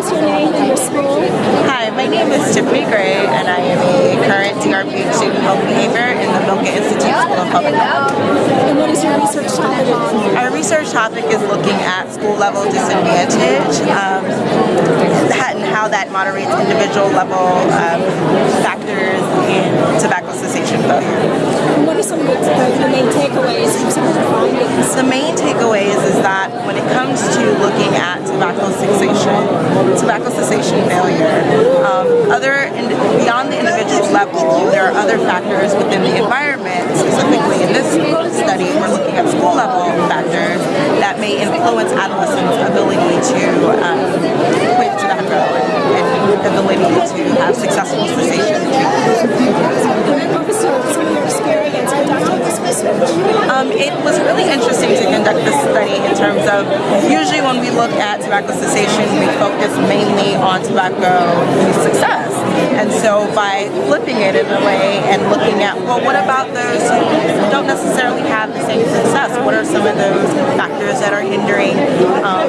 us your name and your school? Hi, my name is Tiffany Gray, and I am a current DRP student health behavior in the Milken Institute School of Public Health. And what is your research topic on? Our research topic is looking at school level disadvantage um, and how that moderates individual level um, factors in tobacco cessation failure. And what are some of the, the main takeaways from some of the findings? The main takeaways is that when it comes to looking at tobacco cessation, tobacco cessation failure, um, other beyond the individual level, there are other factors within the environment. Specifically, in this study, we're looking at school level factors that may influence adolescents' ability to um, quit tobacco and, and ability to have successful cessation What was your, some of your experience conducting this research? Um, it was really interesting to conduct this study in terms of usually when we look at tobacco cessation, we focus mainly on tobacco success. And so by flipping it in a way and looking at, well, what about those who don't necessarily have the same success? What are some of those factors that are hindering um,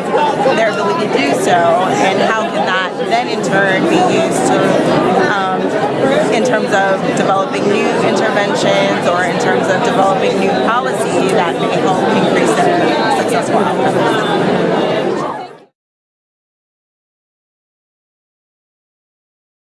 their ability to do so? And how can that then in turn be used to, um, in terms of developing new interventions or in terms of developing new policy that